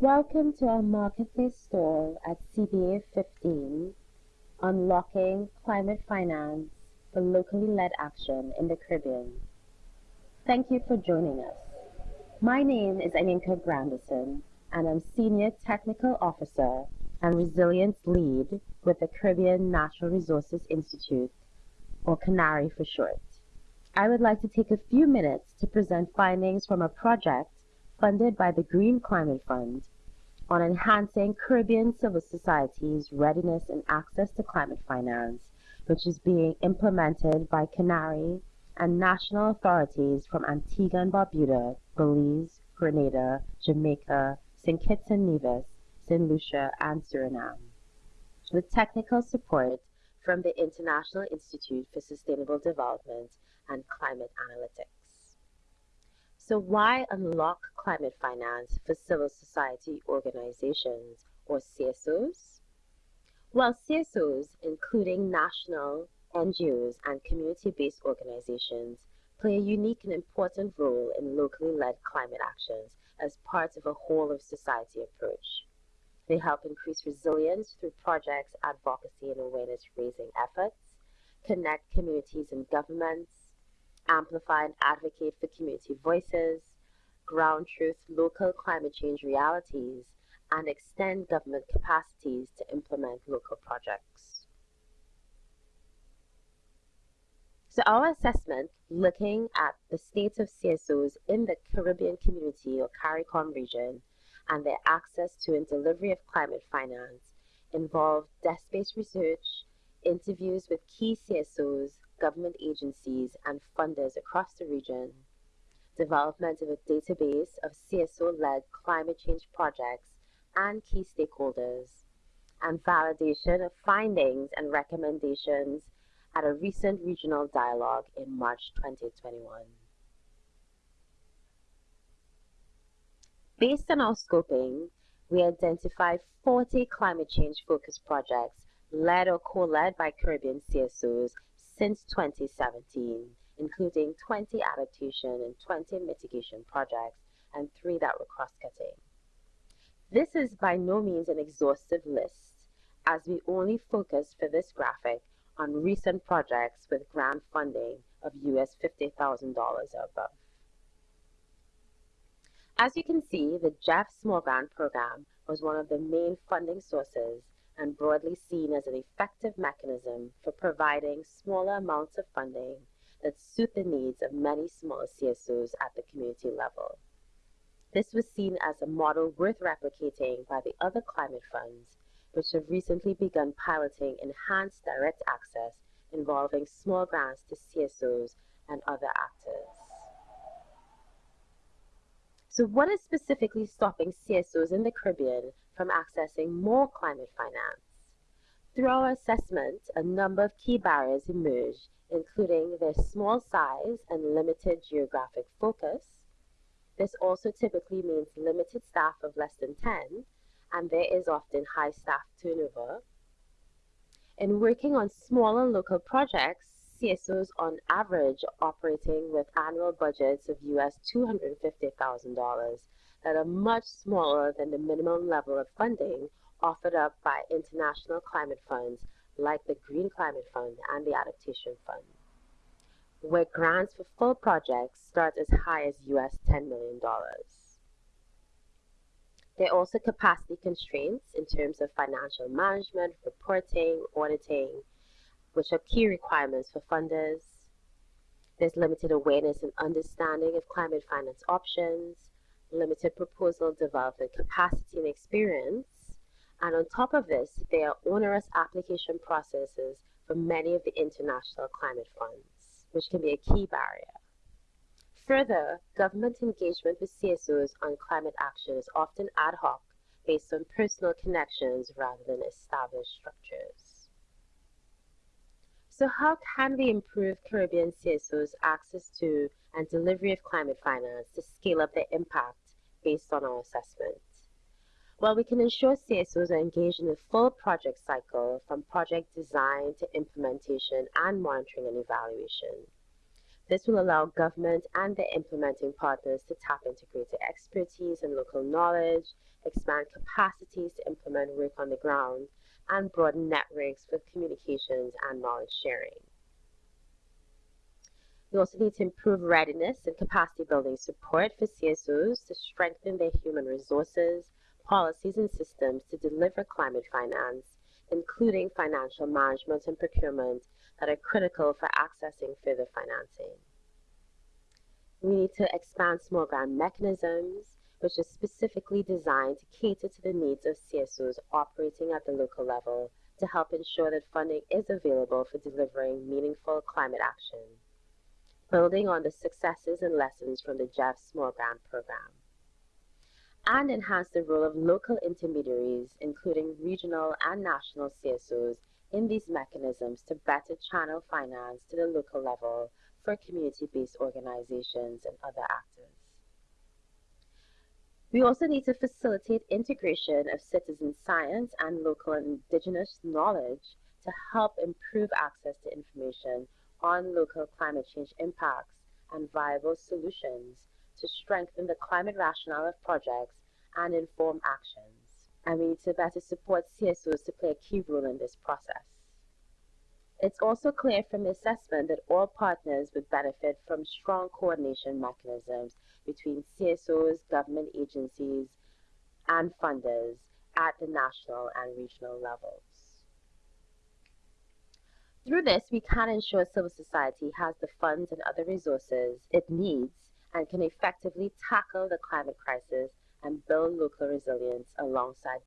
Welcome to our market marketplace store at CBA 15, Unlocking Climate Finance for Locally Led Action in the Caribbean. Thank you for joining us. My name is Aninka Granderson, and I'm Senior Technical Officer and Resilience Lead with the Caribbean Natural Resources Institute, or CANARI for short. I would like to take a few minutes to present findings from a project funded by the Green Climate Fund on enhancing Caribbean civil society's readiness and access to climate finance, which is being implemented by CANARI and national authorities from Antigua and Barbuda, Belize, Grenada, Jamaica, St. Kitts and Nevis, St. Lucia, and Suriname, with technical support from the International Institute for Sustainable Development and Climate Analytics. So why unlock climate finance for civil society organizations or CSOs? Well, CSOs, including national, NGOs, and community-based organizations, play a unique and important role in locally led climate actions as part of a whole of society approach. They help increase resilience through projects, advocacy, and awareness raising efforts, connect communities and governments, amplify and advocate for community voices, ground truth local climate change realities, and extend government capacities to implement local projects. So our assessment, looking at the state of CSOs in the Caribbean community or CARICOM region and their access to and delivery of climate finance, involved desk-based research, interviews with key CSOs, government agencies, and funders across the region, development of a database of CSO-led climate change projects and key stakeholders, and validation of findings and recommendations at a recent regional dialogue in March 2021. Based on our scoping, we identified 40 climate change focused projects led or co-led by Caribbean CSOs since 2017, including 20 adaptation and 20 mitigation projects and three that were cross-cutting. This is by no means an exhaustive list, as we only focus for this graphic on recent projects with grant funding of US $50,000 or above. As you can see, the GEF Small Grant Program was one of the main funding sources and broadly seen as an effective mechanism for providing smaller amounts of funding that suit the needs of many smaller CSOs at the community level. This was seen as a model worth replicating by the other climate funds, which have recently begun piloting enhanced direct access involving small grants to CSOs and other actors. So what is specifically stopping CSOs in the Caribbean from accessing more climate finance. Through our assessment, a number of key barriers emerged, including their small size and limited geographic focus. This also typically means limited staff of less than 10, and there is often high staff turnover. In working on smaller local projects, CSOs on average operating with annual budgets of US $250,000 that are much smaller than the minimum level of funding offered up by international climate funds like the Green Climate Fund and the Adaptation Fund, where grants for full projects start as high as US $10 million. There are also capacity constraints in terms of financial management, reporting, auditing, which are key requirements for funders. There's limited awareness and understanding of climate finance options, limited proposal development capacity and experience. And on top of this, there are onerous application processes for many of the international climate funds, which can be a key barrier. Further, government engagement with CSOs on climate action is often ad hoc based on personal connections rather than established structures. So how can we improve Caribbean CSOs' access to and delivery of climate finance to scale up their impact based on our assessment. Well, we can ensure CSOs are engaged in the full project cycle from project design to implementation and monitoring and evaluation. This will allow government and their implementing partners to tap into greater expertise and local knowledge, expand capacities to implement work on the ground, and broaden networks for communications and knowledge sharing. We also need to improve readiness and capacity building support for CSOs to strengthen their human resources, policies, and systems to deliver climate finance, including financial management and procurement that are critical for accessing further financing. We need to expand small grant mechanisms, which is specifically designed to cater to the needs of CSOs operating at the local level to help ensure that funding is available for delivering meaningful climate action building on the successes and lessons from the GEF Small Grant Program. And enhance the role of local intermediaries, including regional and national CSOs, in these mechanisms to better channel finance to the local level for community-based organizations and other actors. We also need to facilitate integration of citizen science and local and indigenous knowledge to help improve access to information on local climate change impacts and viable solutions to strengthen the climate rationale of projects and inform actions. And we need to better support CSOs to play a key role in this process. It's also clear from the assessment that all partners would benefit from strong coordination mechanisms between CSOs, government agencies, and funders at the national and regional levels. Through this, we can ensure civil society has the funds and other resources it needs and can effectively tackle the climate crisis and build local resilience alongside